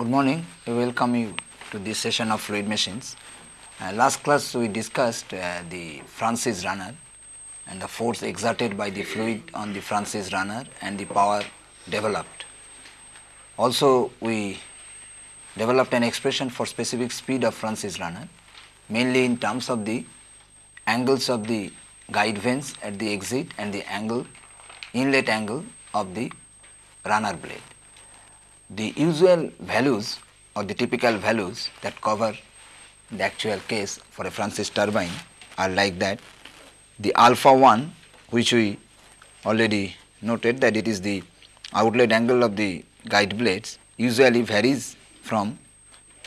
Good morning. I welcome you to this session of fluid machines. Uh, last class we discussed uh, the Francis runner and the force exerted by the fluid on the Francis runner and the power developed. Also we developed an expression for specific speed of Francis runner mainly in terms of the angles of the guide vanes at the exit and the angle inlet angle of the runner blade. The usual values or the typical values that cover the actual case for a Francis turbine are like that. The alpha 1 which we already noted that it is the outlet angle of the guide blades usually varies from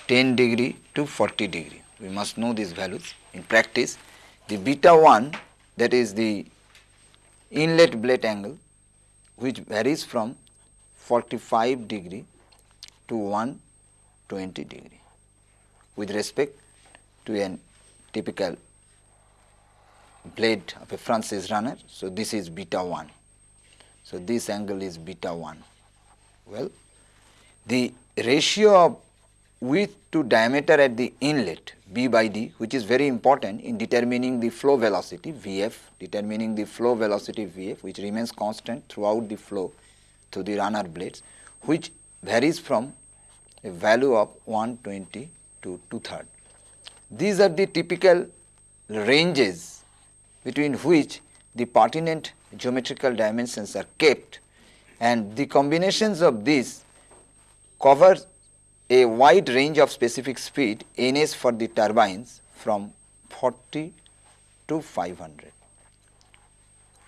10 degree to 40 degree. We must know these values in practice. The beta 1 that is the inlet blade angle which varies from 45 degree to 120 degree with respect to a typical blade of a Francis runner. So, this is beta 1. So, this angle is beta 1. Well, the ratio of width to diameter at the inlet b by d which is very important in determining the flow velocity Vf, determining the flow velocity Vf which remains constant throughout the flow through the runner blades which varies from a value of 120 to 2 third. These are the typical ranges between which the pertinent geometrical dimensions are kept and the combinations of these cover a wide range of specific speed ns for the turbines from 40 to 500.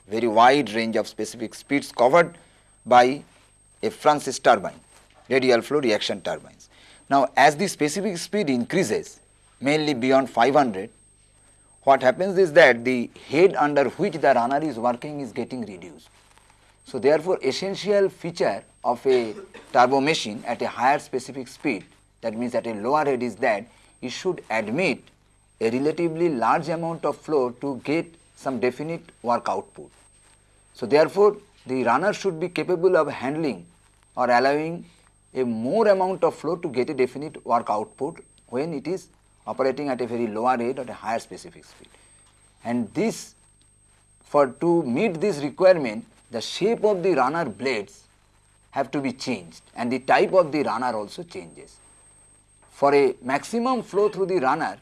Very wide range of specific speeds covered by a Francis turbine radial flow reaction turbines. Now, as the specific speed increases mainly beyond 500, what happens is that the head under which the runner is working is getting reduced. So, therefore, essential feature of a turbo machine at a higher specific speed that means at a lower head is that it should admit a relatively large amount of flow to get some definite work output. So, therefore, the runner should be capable of handling or allowing a more amount of flow to get a definite work output when it is operating at a very lower rate or a higher specific speed. And this for to meet this requirement the shape of the runner blades have to be changed and the type of the runner also changes. For a maximum flow through the runner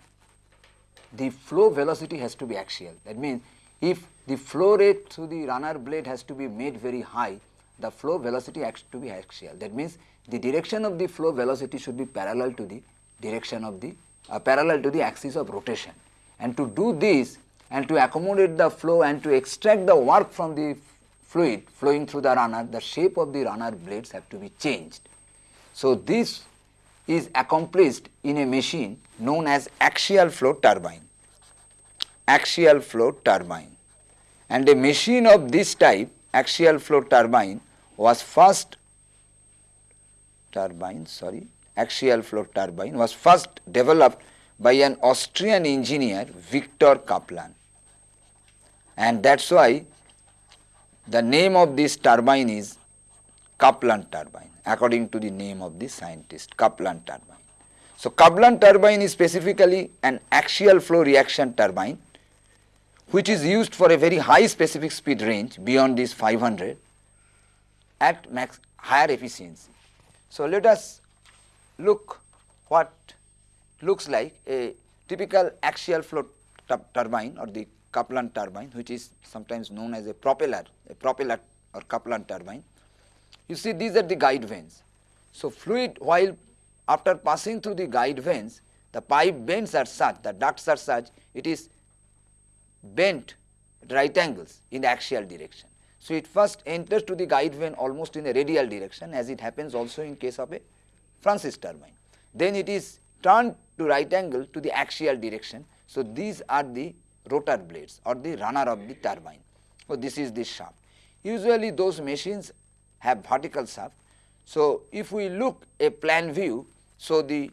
the flow velocity has to be axial that means if the flow rate through the runner blade has to be made very high the flow velocity has to be axial that means the direction of the flow velocity should be parallel to the direction of the uh, parallel to the axis of rotation. And to do this and to accommodate the flow and to extract the work from the fluid flowing through the runner, the shape of the runner blades have to be changed. So, this is accomplished in a machine known as axial flow turbine, axial flow turbine. And a machine of this type axial flow turbine was first turbine sorry axial flow turbine was first developed by an Austrian engineer Victor Kaplan and that is why the name of this turbine is Kaplan turbine according to the name of the scientist Kaplan turbine. So, Kaplan turbine is specifically an axial flow reaction turbine which is used for a very high specific speed range beyond this 500 at max higher efficiency. So, let us look what looks like a typical axial flow turbine or the Kaplan turbine which is sometimes known as a propeller, a propeller or Kaplan turbine. You see these are the guide vanes. So, fluid while after passing through the guide vanes the pipe bends are such, the ducts are such it is bent right angles in the axial direction. So, it first enters to the guide vane almost in a radial direction as it happens also in case of a Francis turbine. Then it is turned to right angle to the axial direction. So, these are the rotor blades or the runner of the turbine. So, this is the shaft. Usually those machines have vertical shaft. So, if we look a plan view, so the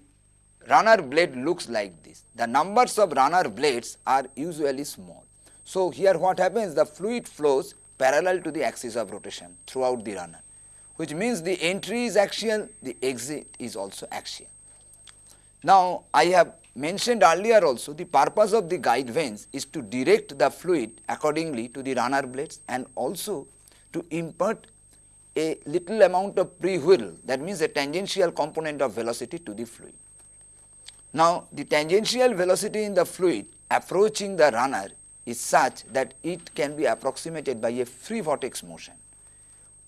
runner blade looks like this. The numbers of runner blades are usually small. So, here what happens the fluid flows parallel to the axis of rotation throughout the runner which means the entry is axial, the exit is also axial. Now, I have mentioned earlier also the purpose of the guide vanes is to direct the fluid accordingly to the runner blades and also to impart a little amount of pre-whirl that means a tangential component of velocity to the fluid. Now, the tangential velocity in the fluid approaching the runner is such that it can be approximated by a free vortex motion.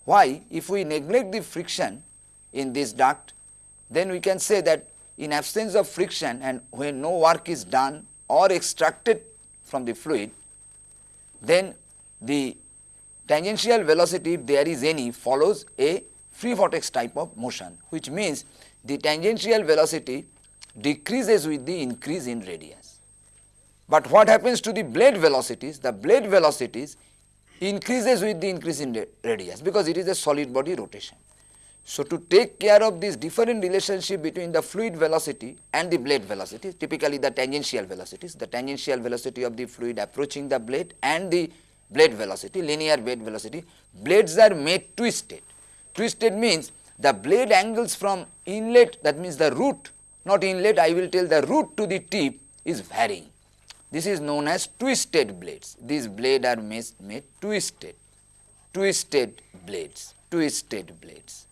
Why? If we neglect the friction in this duct, then we can say that in absence of friction and when no work is done or extracted from the fluid, then the tangential velocity if there is any follows a free vortex type of motion which means the tangential velocity decreases with the increase in radius. But what happens to the blade velocities? The blade velocities increases with the increase in radius because it is a solid body rotation. So, to take care of this different relationship between the fluid velocity and the blade velocity, typically the tangential velocities, the tangential velocity of the fluid approaching the blade and the blade velocity, linear blade velocity, blades are made twisted. Twisted means the blade angles from inlet that means the root not inlet I will tell the root to the tip is varying. This is known as twisted blades. These blades are made, made twisted, twisted blades, twisted blades,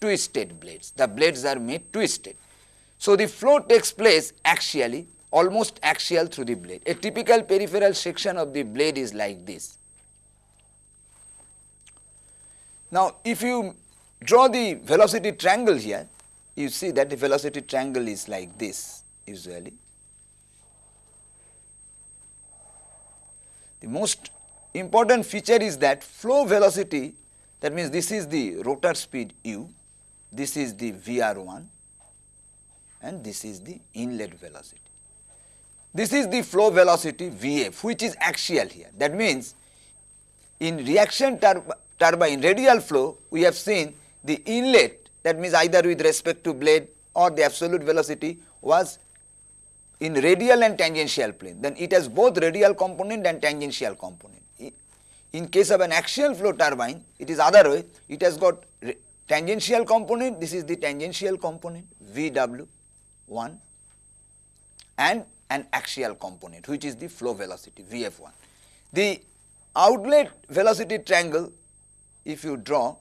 twisted blades. The blades are made twisted. So, the flow takes place axially, almost axial through the blade. A typical peripheral section of the blade is like this. Now, if you draw the velocity triangle here, you see that the velocity triangle is like this usually. The most important feature is that flow velocity that means this is the rotor speed u, this is the VR1 and this is the inlet velocity. This is the flow velocity Vf which is axial here. That means in reaction turbine radial flow we have seen the inlet that means either with respect to blade or the absolute velocity was in radial and tangential plane, then it has both radial component and tangential component. In case of an axial flow turbine, it is other way, it has got tangential component, this is the tangential component VW1 and an axial component which is the flow velocity VF1. The outlet velocity triangle if you draw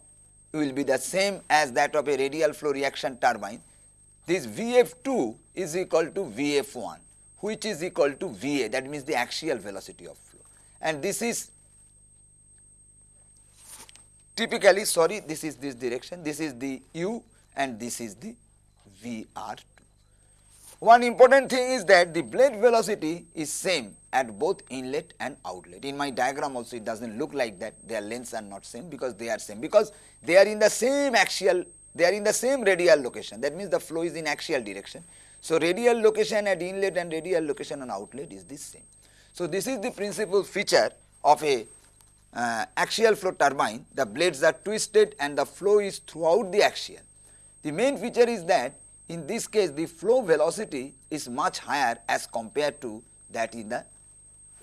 will be the same as that of a radial flow reaction turbine. This Vf2 is equal to Vf1 which is equal to Va that means the axial velocity of flow and this is typically sorry this is this direction this is the u and this is the Vr2. One important thing is that the blade velocity is same at both inlet and outlet. In my diagram also it does not look like that their lengths are not same because they are same because they are in the same axial they are in the same radial location that means the flow is in axial direction. So, radial location at inlet and radial location on outlet is the same. So, this is the principal feature of a uh, axial flow turbine the blades are twisted and the flow is throughout the axial. The main feature is that in this case the flow velocity is much higher as compared to that in the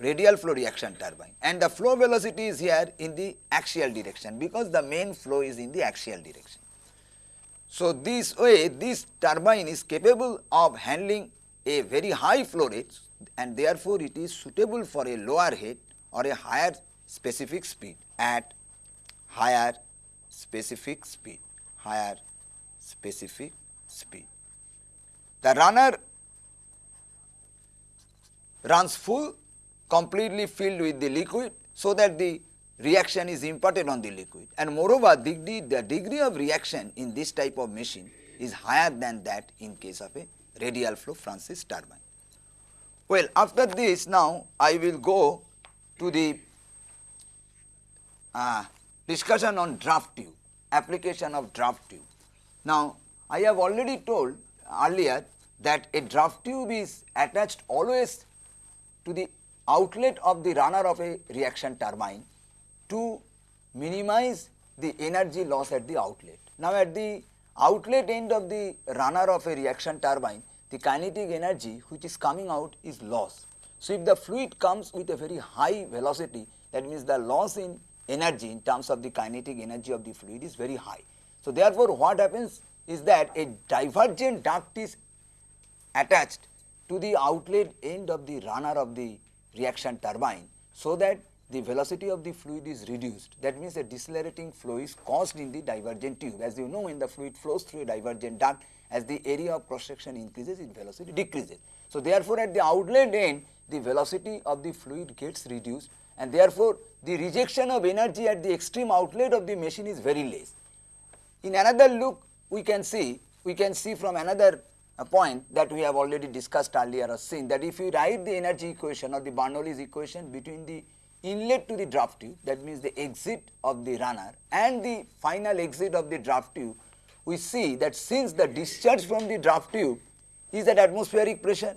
radial flow reaction turbine and the flow velocity is here in the axial direction because the main flow is in the axial direction. So, this way this turbine is capable of handling a very high flow rate and therefore, it is suitable for a lower head or a higher specific speed at higher specific speed, higher specific speed. The runner runs full completely filled with the liquid so that the reaction is imparted on the liquid and moreover the degree, the degree of reaction in this type of machine is higher than that in case of a radial flow Francis turbine. Well after this now I will go to the uh, discussion on draft tube, application of draft tube. Now I have already told earlier that a draft tube is attached always to the outlet of the runner of a reaction turbine to minimize the energy loss at the outlet. Now, at the outlet end of the runner of a reaction turbine, the kinetic energy which is coming out is loss. So, if the fluid comes with a very high velocity that means the loss in energy in terms of the kinetic energy of the fluid is very high. So, therefore, what happens is that a divergent duct is attached to the outlet end of the runner of the reaction turbine so that the velocity of the fluid is reduced. That means a decelerating flow is caused in the divergent tube. As you know when the fluid flows through a divergent duct as the area of cross section increases its velocity decreases. So, therefore, at the outlet end the velocity of the fluid gets reduced and therefore, the rejection of energy at the extreme outlet of the machine is very less. In another look we can see, we can see from another uh, point that we have already discussed earlier or seen that if you write the energy equation or the Bernoulli's equation between the inlet to the draft tube that means the exit of the runner and the final exit of the draft tube, we see that since the discharge from the draft tube is at atmospheric pressure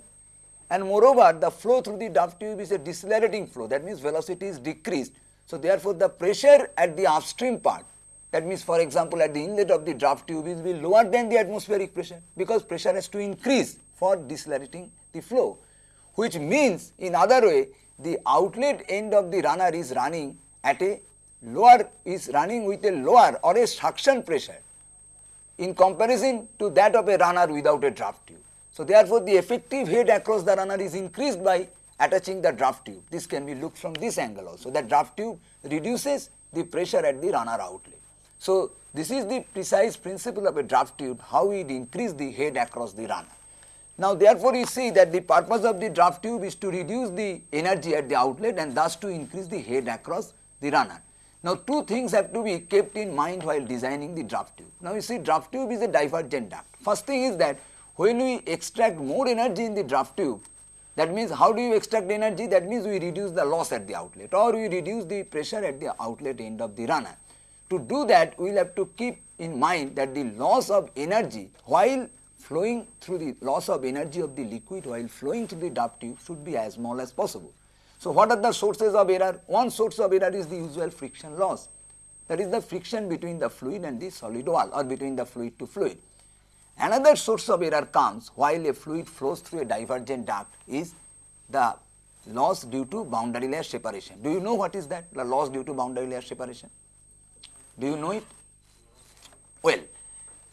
and moreover the flow through the draft tube is a decelerating flow that means velocity is decreased. So, therefore, the pressure at the upstream part that means for example, at the inlet of the draft tube will be lower than the atmospheric pressure because pressure has to increase for decelerating the flow which means in other way the outlet end of the runner is running at a lower is running with a lower or a suction pressure in comparison to that of a runner without a draft tube. So, therefore, the effective head across the runner is increased by attaching the draft tube. This can be looked from this angle also. The draft tube reduces the pressure at the runner outlet. So, this is the precise principle of a draft tube, how it increase the head across the runner. Now, therefore, you see that the purpose of the draft tube is to reduce the energy at the outlet and thus to increase the head across the runner. Now, two things have to be kept in mind while designing the draft tube. Now, you see draft tube is a divergent duct. First thing is that when we extract more energy in the draft tube, that means how do you extract energy? That means we reduce the loss at the outlet or we reduce the pressure at the outlet end of the runner. To do that, we will have to keep in mind that the loss of energy while flowing through the loss of energy of the liquid while flowing through the duct tube should be as small as possible. So, what are the sources of error? One source of error is the usual friction loss that is the friction between the fluid and the solid wall or between the fluid to fluid. Another source of error comes while a fluid flows through a divergent duct is the loss due to boundary layer separation. Do you know what is that? The loss due to boundary layer separation? Do you know it? Well,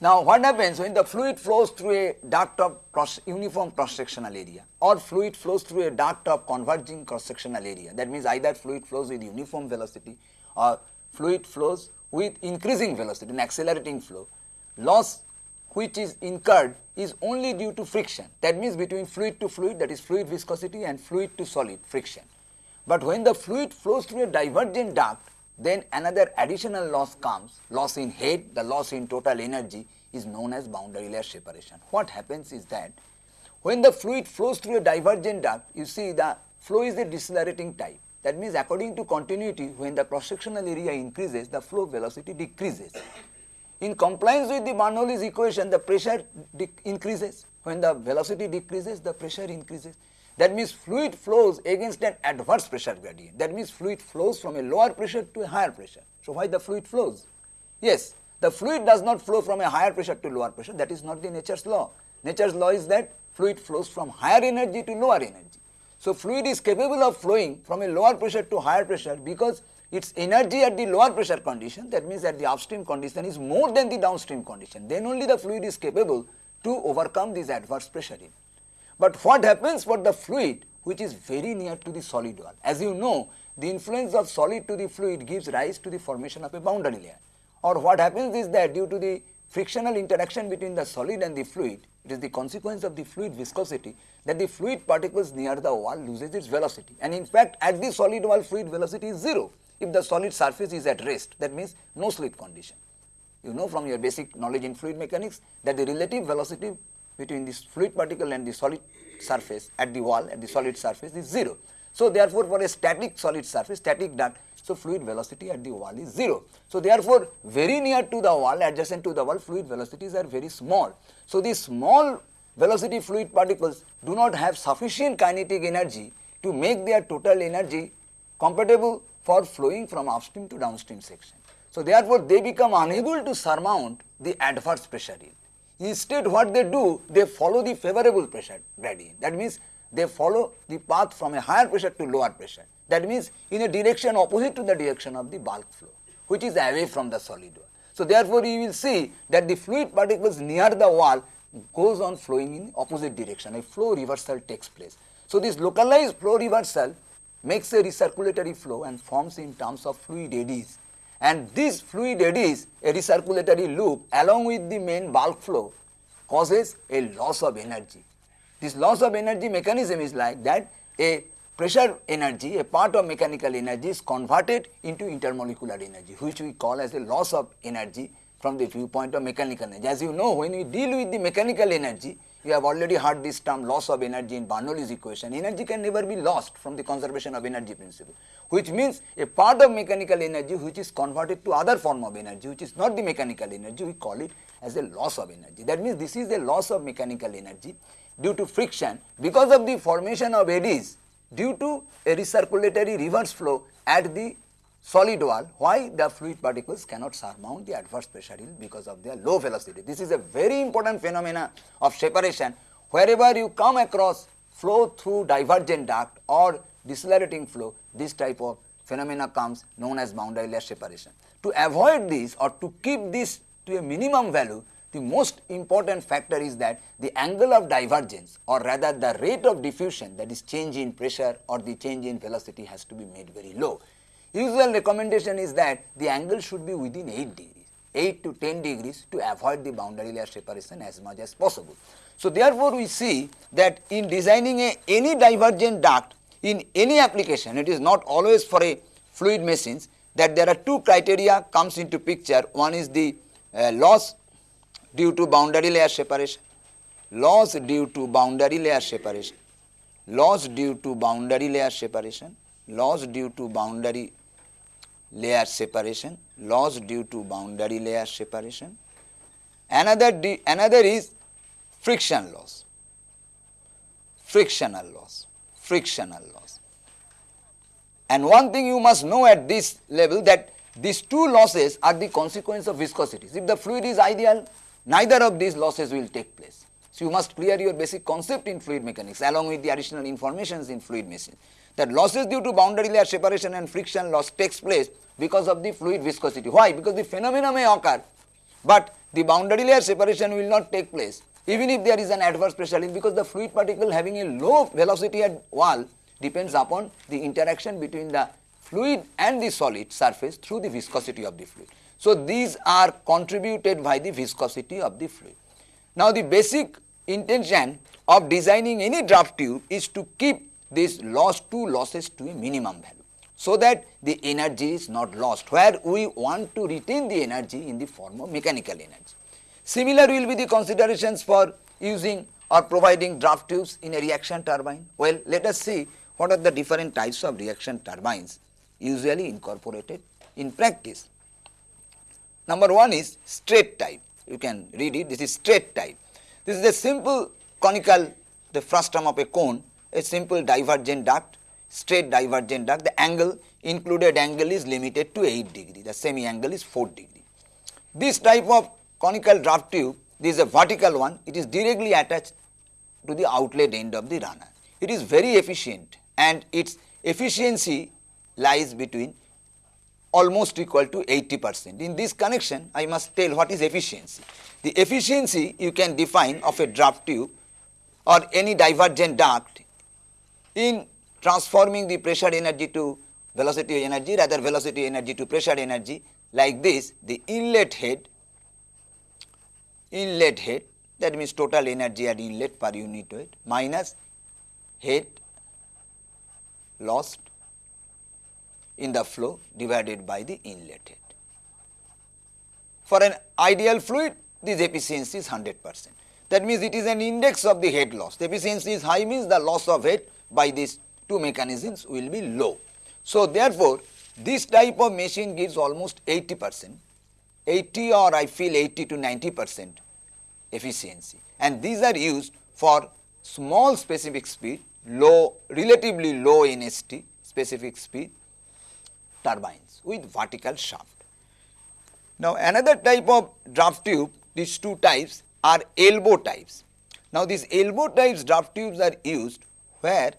now what happens when the fluid flows through a duct of cross uniform cross sectional area or fluid flows through a duct of converging cross sectional area? That means either fluid flows with uniform velocity or fluid flows with increasing velocity an accelerating flow. Loss which is incurred is only due to friction. That means between fluid to fluid that is fluid viscosity and fluid to solid friction. But when the fluid flows through a divergent duct then another additional loss comes loss in head the loss in total energy is known as boundary layer separation. What happens is that when the fluid flows through a divergent duct you see the flow is a decelerating type that means according to continuity when the cross sectional area increases the flow velocity decreases in compliance with the Bernoulli's equation, the pressure increases. When the velocity decreases, the pressure increases. That means fluid flows against an adverse pressure gradient. That means fluid flows from a lower pressure to a higher pressure. So, why the fluid flows? Yes, the fluid does not flow from a higher pressure to lower pressure. That is not the nature's law. Nature's law is that fluid flows from higher energy to lower energy. So, fluid is capable of flowing from a lower pressure to higher pressure because its energy at the lower pressure condition that means at the upstream condition is more than the downstream condition then only the fluid is capable to overcome this adverse pressure in. But what happens for the fluid which is very near to the solid wall as you know the influence of solid to the fluid gives rise to the formation of a boundary layer. Or what happens is that due to the frictional interaction between the solid and the fluid it is the consequence of the fluid viscosity that the fluid particles near the wall loses its velocity. And in fact at the solid wall fluid velocity is 0 if the solid surface is at rest that means no slip condition. You know from your basic knowledge in fluid mechanics that the relative velocity between this fluid particle and the solid surface at the wall at the solid surface is 0. So, therefore, for a static solid surface static duct so fluid velocity at the wall is 0. So, therefore, very near to the wall adjacent to the wall fluid velocities are very small. So, these small velocity fluid particles do not have sufficient kinetic energy to make their total energy compatible for flowing from upstream to downstream section. So, therefore, they become unable to surmount the adverse pressure yield. Instead what they do, they follow the favorable pressure gradient. That means they follow the path from a higher pressure to lower pressure. That means in a direction opposite to the direction of the bulk flow, which is away from the solid wall. So therefore, you will see that the fluid particles near the wall goes on flowing in opposite direction, a flow reversal takes place. So this localized flow reversal makes a recirculatory flow and forms in terms of fluid eddies. And this fluid eddies, a recirculatory loop along with the main bulk flow causes a loss of energy. This loss of energy mechanism is like that a pressure energy, a part of mechanical energy is converted into intermolecular energy, which we call as a loss of energy from the viewpoint of mechanical energy. As you know, when we deal with the mechanical energy, you have already heard this term loss of energy in Bernoulli's equation. Energy can never be lost from the conservation of energy principle, which means a part of mechanical energy which is converted to other form of energy, which is not the mechanical energy, we call it as a loss of energy. That means this is a loss of mechanical energy due to friction because of the formation of eddies due to a recirculatory reverse flow at the solid wall why the fluid particles cannot surmount the adverse pressure yield because of their low velocity. This is a very important phenomena of separation wherever you come across flow through divergent duct or decelerating flow this type of phenomena comes known as boundary layer separation. To avoid this or to keep this to a minimum value the most important factor is that the angle of divergence or rather the rate of diffusion that is change in pressure or the change in velocity has to be made very low. Usual recommendation is that the angle should be within 8 degrees, 8 to 10 degrees to avoid the boundary layer separation as much as possible. So, therefore, we see that in designing a, any divergent duct in any application, it is not always for a fluid machines that there are two criteria comes into picture. One is the uh, loss due to boundary layer separation, loss due to boundary layer separation, loss due to boundary layer separation, loss due to boundary layer separation, loss due to boundary layer separation. Another, another is friction loss, frictional loss, frictional loss. And one thing you must know at this level that these two losses are the consequence of viscosities. If the fluid is ideal, neither of these losses will take place. So, you must clear your basic concept in fluid mechanics along with the additional informations in fluid machine that losses due to boundary layer separation and friction loss takes place because of the fluid viscosity. Why? Because the phenomena may occur, but the boundary layer separation will not take place even if there is an adverse pressure because the fluid particle having a low velocity at wall depends upon the interaction between the fluid and the solid surface through the viscosity of the fluid. So, these are contributed by the viscosity of the fluid. Now, the basic intention of designing any draft tube is to keep this loss two losses to a minimum value so that the energy is not lost where we want to retain the energy in the form of mechanical energy. Similar will be the considerations for using or providing draft tubes in a reaction turbine. Well, let us see what are the different types of reaction turbines usually incorporated in practice. Number one is straight type, you can read it, this is straight type. This is a simple conical, the frustum of a cone, a simple divergent duct straight divergent duct, the angle included angle is limited to 8 degree, the semi angle is 4 degree. This type of conical draft tube, this is a vertical one, it is directly attached to the outlet end of the runner. It is very efficient and its efficiency lies between almost equal to 80 percent. In this connection, I must tell what is efficiency. The efficiency you can define of a draft tube or any divergent duct in transforming the pressure energy to velocity energy rather velocity energy to pressure energy like this the inlet head inlet head that means total energy at inlet per unit weight minus head lost in the flow divided by the inlet head. For an ideal fluid this efficiency is 100 percent. That means it is an index of the head loss. The efficiency is high means the loss of head by these two mechanisms will be low. So, therefore, this type of machine gives almost 80 percent, 80 or I feel 80 to 90 percent efficiency and these are used for small specific speed, low relatively low NST specific speed turbines with vertical shaft. Now, another type of draft tube, these two types are elbow types. Now, these elbow types draft tubes are used where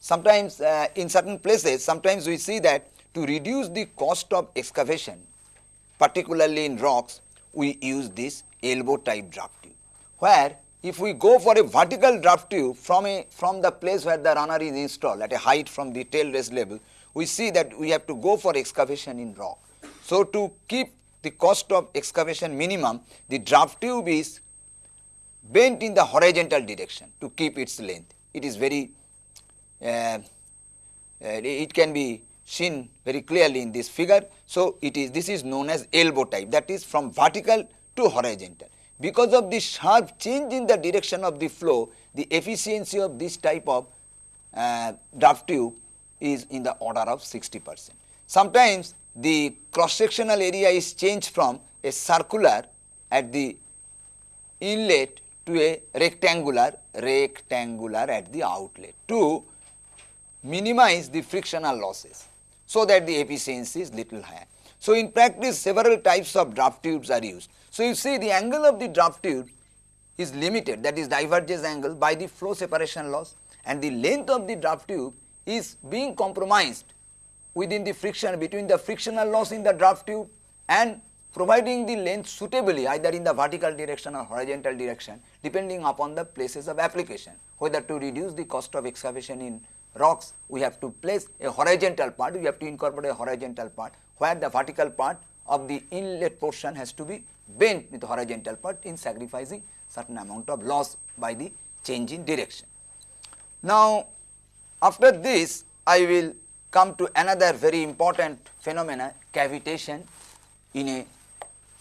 sometimes uh, in certain places sometimes we see that to reduce the cost of excavation particularly in rocks we use this elbow type draft tube where if we go for a vertical draft tube from a from the place where the runner is installed at a height from the tail level we see that we have to go for excavation in rock. So, to keep the cost of excavation minimum the draft tube is bent in the horizontal direction to keep its length. It is very uh, uh, it can be seen very clearly in this figure. So, it is this is known as elbow type that is from vertical to horizontal. Because of the sharp change in the direction of the flow, the efficiency of this type of uh, draft tube is in the order of 60 percent. Sometimes the cross sectional area is changed from a circular at the inlet to a rectangular rectangular at the outlet to minimize the frictional losses so that the efficiency is little higher. So, in practice several types of draft tubes are used. So, you see the angle of the draft tube is limited that is divergence angle by the flow separation loss and the length of the draft tube is being compromised within the friction between the frictional loss in the draft tube and providing the length suitably either in the vertical direction or horizontal direction depending upon the places of application. Whether to reduce the cost of excavation in rocks we have to place a horizontal part, we have to incorporate a horizontal part where the vertical part of the inlet portion has to be bent with the horizontal part in sacrificing certain amount of loss by the change in direction. Now, after this I will come to another very important phenomena cavitation in a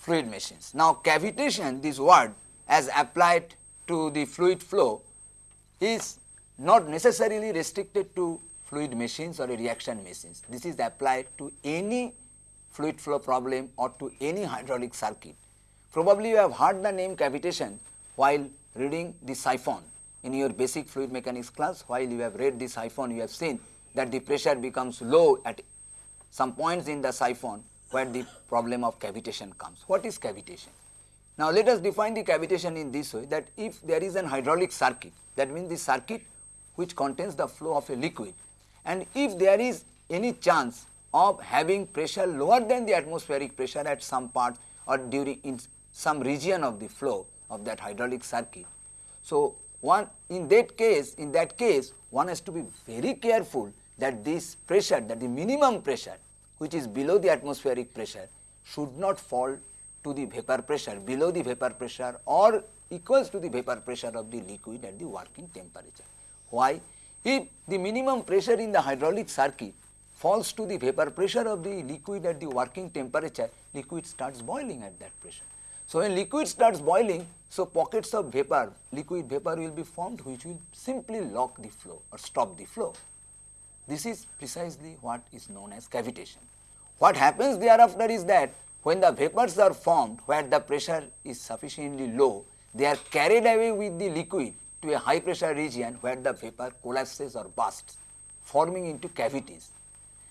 fluid machines. Now, cavitation this word as applied to the fluid flow is not necessarily restricted to fluid machines or reaction machines. This is applied to any fluid flow problem or to any hydraulic circuit. Probably you have heard the name cavitation while reading the siphon in your basic fluid mechanics class while you have read the siphon you have seen that the pressure becomes low at some points in the siphon where the problem of cavitation comes. What is cavitation? Now, let us define the cavitation in this way that if there is an hydraulic circuit that means the circuit which contains the flow of a liquid and if there is any chance of having pressure lower than the atmospheric pressure at some part or during in some region of the flow of that hydraulic circuit. So, one in that case in that case one has to be very careful that this pressure that the minimum pressure which is below the atmospheric pressure should not fall to the vapor pressure below the vapor pressure or equals to the vapor pressure of the liquid at the working temperature. Why? If the minimum pressure in the hydraulic circuit falls to the vapor pressure of the liquid at the working temperature, liquid starts boiling at that pressure. So, when liquid starts boiling, so pockets of vapor, liquid vapor will be formed which will simply lock the flow or stop the flow. This is precisely what is known as cavitation. What happens thereafter is that when the vapors are formed where the pressure is sufficiently low, they are carried away with the liquid to a high pressure region where the vapor collapses or bursts forming into cavities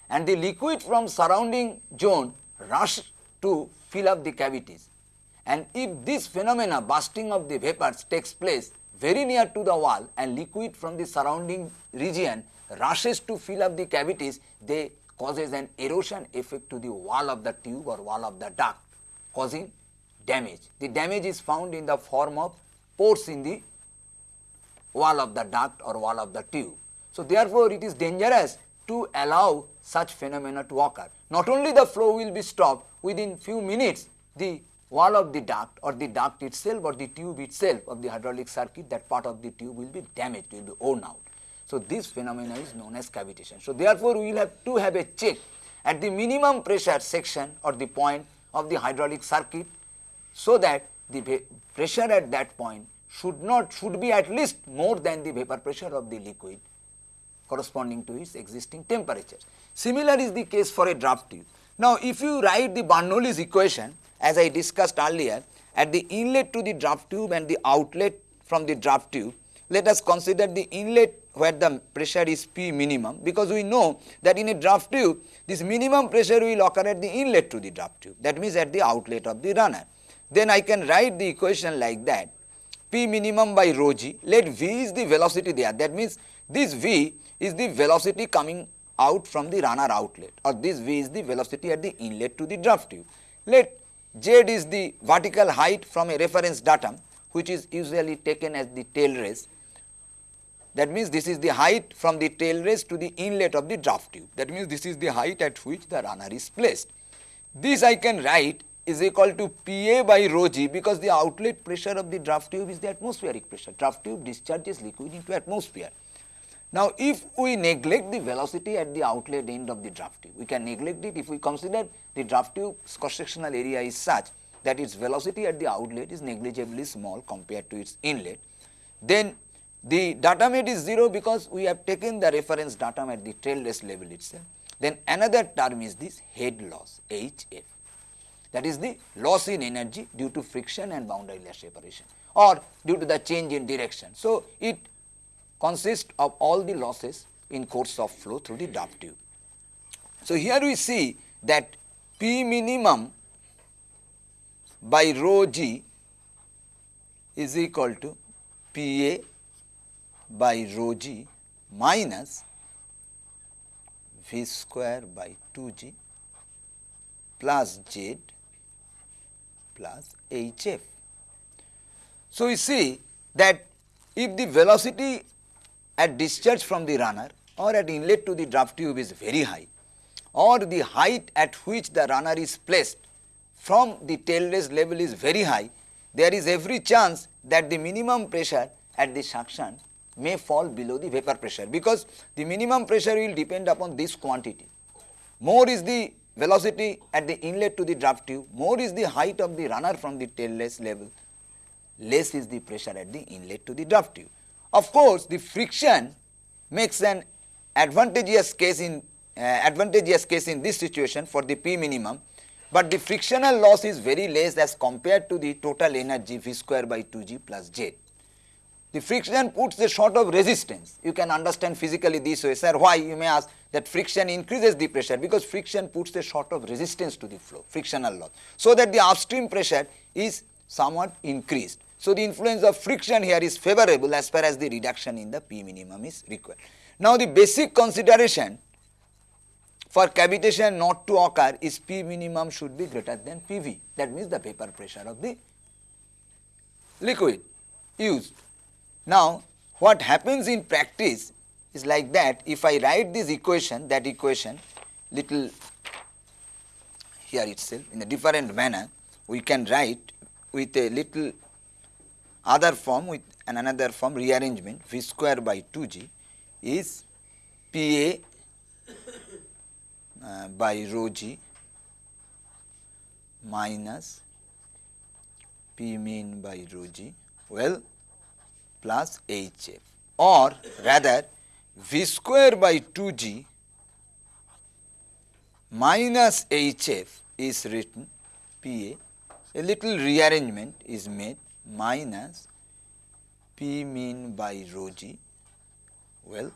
and the liquid from surrounding zone rush to fill up the cavities and if this phenomena bursting of the vapors takes place very near to the wall and liquid from the surrounding region rushes to fill up the cavities, they causes an erosion effect to the wall of the tube or wall of the duct causing damage. The damage is found in the form of pores in the wall of the duct or wall of the tube. So, therefore, it is dangerous to allow such phenomena to occur. Not only the flow will be stopped within few minutes the wall of the duct or the duct itself or the tube itself of the hydraulic circuit that part of the tube will be damaged, will be worn out. So, this phenomena is known as cavitation. So, therefore, we will have to have a check at the minimum pressure section or the point of the hydraulic circuit, so that the pressure at that point should not should be at least more than the vapor pressure of the liquid corresponding to its existing temperature. Similar is the case for a draft tube. Now, if you write the Bernoulli's equation as I discussed earlier at the inlet to the draft tube and the outlet from the draft tube, let us consider the inlet where the pressure is P minimum because we know that in a draft tube this minimum pressure will occur at the inlet to the draft tube that means at the outlet of the runner. Then I can write the equation like that P minimum by rho g let V is the velocity there that means this V is the velocity coming out from the runner outlet or this V is the velocity at the inlet to the draft tube. Let Z is the vertical height from a reference datum which is usually taken as the tail race. That means, this is the height from the tail race to the inlet of the draft tube. That means, this is the height at which the runner is placed. This I can write is equal to Pa by rho g because the outlet pressure of the draft tube is the atmospheric pressure. Draft tube discharges liquid into atmosphere. Now, if we neglect the velocity at the outlet end of the draft tube, we can neglect it if we consider the draft tube cross sectional area is such that its velocity at the outlet is negligibly small compared to its inlet, then the datum is 0 because we have taken the reference datum at the tail race level itself. Then another term is this head loss HF that is the loss in energy due to friction and boundary layer separation or due to the change in direction. So, it consists of all the losses in course of flow through the duct tube. So, here we see that P minimum by rho g is equal to P A by rho g minus V square by 2 g plus Z plus H f. So, we see that if the velocity at discharge from the runner or at inlet to the draft tube is very high or the height at which the runner is placed from the tail race level is very high, there is every chance that the minimum pressure at the suction may fall below the vapor pressure because the minimum pressure will depend upon this quantity. More is the velocity at the inlet to the draft tube, more is the height of the runner from the tail race level, less is the pressure at the inlet to the draft tube. Of course, the friction makes an advantageous case in uh, advantageous case in this situation for the P minimum, but the frictional loss is very less as compared to the total energy V square by 2 g plus Z. The friction puts a sort of resistance. You can understand physically this way, sir. Why? You may ask that friction increases the pressure because friction puts a sort of resistance to the flow, frictional loss. So that the upstream pressure is somewhat increased. So, the influence of friction here is favorable as far as the reduction in the P minimum is required. Now, the basic consideration for cavitation not to occur is P minimum should be greater than PV that means the vapor pressure of the liquid used. Now, what happens in practice is like that. If I write this equation that equation little here itself in a different manner we can write with a little other form with an another form rearrangement. V square by 2g is Pa uh, by rho g minus P min by rho g. Well plus Hf or rather v square by 2g minus Hf is written P A, a little rearrangement is made minus P min by rho g well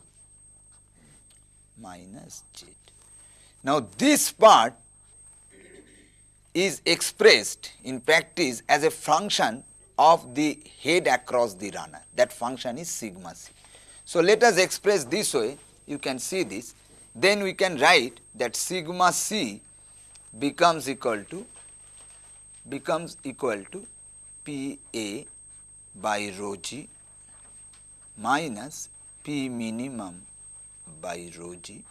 minus z. Now, this part is expressed in practice as a function of the head across the runner that function is sigma c. So, let us express this way you can see this then we can write that sigma c becomes equal to becomes equal to P A by rho g minus P minimum by rho g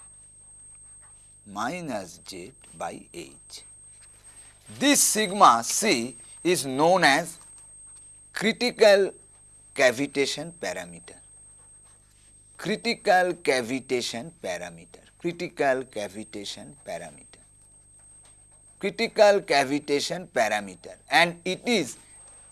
minus z by h. This sigma c is known as critical cavitation parameter. Critical cavitation parameter. Critical cavitation parameter. Critical cavitation parameter and it is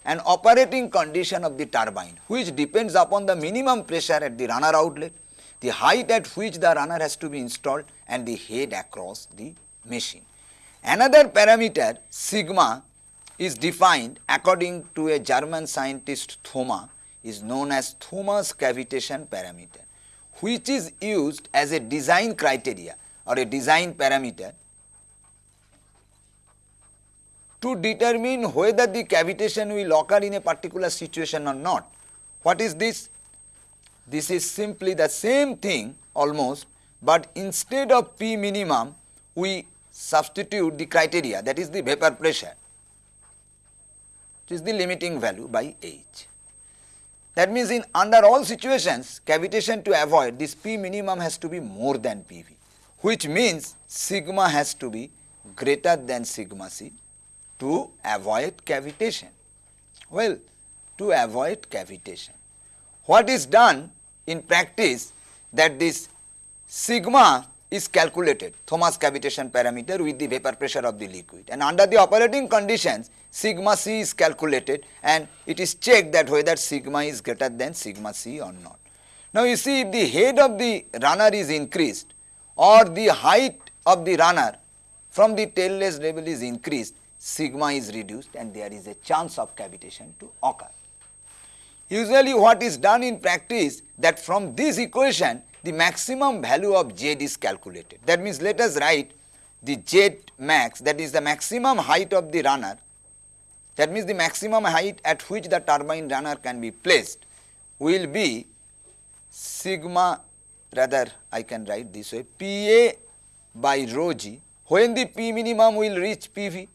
an operating condition of the turbine which depends upon the minimum pressure at the runner outlet, the height at which the runner has to be installed and the head across the machine. Another parameter sigma is defined according to a German scientist Thoma is known as Thoma's cavitation parameter which is used as a design criteria or a design parameter to determine whether the cavitation will occur in a particular situation or not. What is this? This is simply the same thing almost, but instead of P minimum, we substitute the criteria that is the vapor pressure, which is the limiting value by H. That means in under all situations, cavitation to avoid this P minimum has to be more than PV, which means sigma has to be greater than sigma C to avoid cavitation. Well, to avoid cavitation. What is done in practice that this sigma is calculated Thoma's cavitation parameter with the vapor pressure of the liquid and under the operating conditions sigma c is calculated and it is checked that whether sigma is greater than sigma c or not. Now you see if the head of the runner is increased or the height of the runner from the tailrace level is increased sigma is reduced and there is a chance of cavitation to occur. Usually what is done in practice that from this equation the maximum value of z is calculated. That means let us write the z max that is the maximum height of the runner that means the maximum height at which the turbine runner can be placed will be sigma rather I can write this way Pa by rho g when the P minimum will reach PV,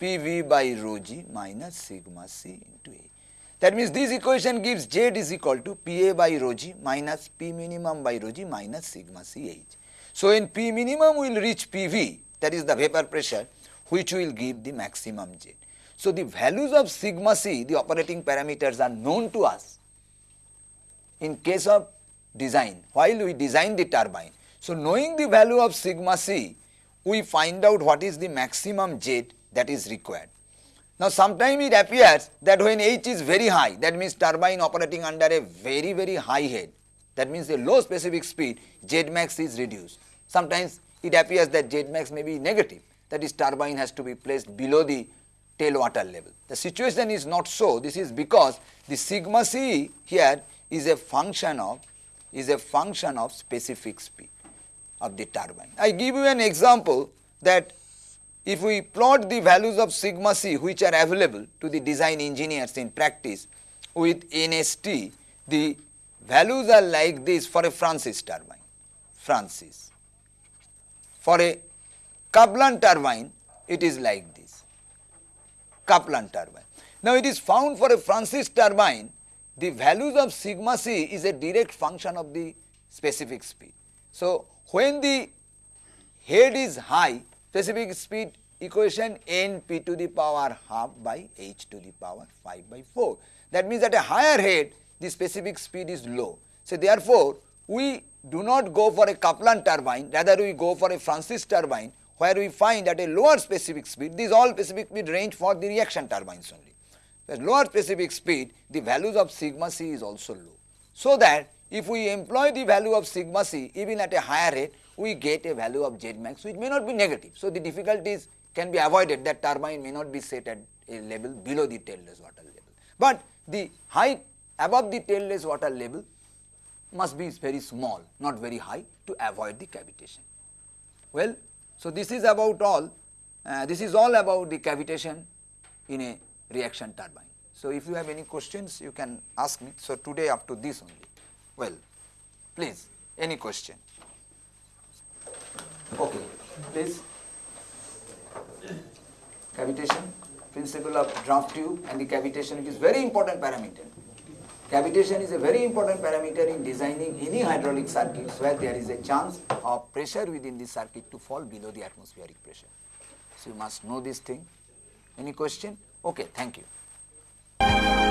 PV by rho g minus sigma c into A. That means this equation gives Z is equal to Pa by rho g minus P minimum by rho g minus sigma Ch. So, when P minimum will reach PV that is the vapor pressure which will give the maximum Z. So, the values of sigma c the operating parameters are known to us in case of design while we design the turbine. So, knowing the value of sigma c we find out what is the maximum Z that is required. Now sometimes it appears that when H is very high that means turbine operating under a very very high head that means a low specific speed Z max is reduced. Sometimes it appears that Z max may be negative that is turbine has to be placed below the tail water level. The situation is not so this is because the sigma c here is a function of is a function of specific speed of the turbine. I give you an example that if we plot the values of sigma c which are available to the design engineers in practice with NST, the values are like this for a Francis turbine, Francis. For a Kaplan turbine, it is like this, Kaplan turbine. Now, it is found for a Francis turbine, the values of sigma c is a direct function of the specific speed. So, when the head is high, specific speed equation n p to the power half by h to the power 5 by 4. That means at a higher head the specific speed is low. So therefore, we do not go for a Kaplan turbine rather we go for a Francis turbine where we find at a lower specific speed these all specific speed range for the reaction turbines only. At lower specific speed the values of sigma c is also low. So that if we employ the value of sigma c even at a higher rate we get a value of Z max which may not be negative. So, the difficulties can be avoided that turbine may not be set at a level below the tailrace water level. But the height above the tailrace water level must be very small not very high to avoid the cavitation. Well, so this is about all uh, this is all about the cavitation in a reaction turbine. So, if you have any questions you can ask me. So, today up to this only. Well, please any question. Okay, please. Cavitation, principle of draft tube and the cavitation it is very important parameter. Cavitation is a very important parameter in designing any hydraulic circuits where there is a chance of pressure within the circuit to fall below the atmospheric pressure. So, you must know this thing. Any question? Okay, thank you.